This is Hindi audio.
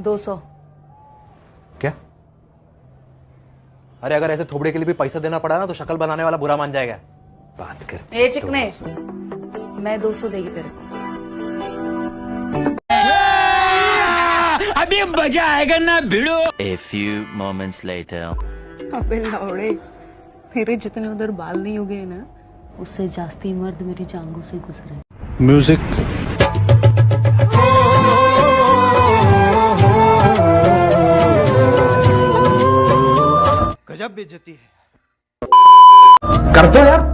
दो सौ। क्या? अरे अगर ऐसे थोबड़े के लिए भी पैसा देना पड़ा ना तो शक्ल बनाने वाला बुरा मान जाएगा। बात करते ए चिकने। मैं दो सौ देगी तेरे को। अभी मज़ा आएगा ना भिड़ो। A few moments later. अबे लौड़े मेरे जितने उधर बाल नहीं उगे ना उससे जास्ती मर्द मेरी जांगों से गुजरे। म्यूज़िक कर दो यार।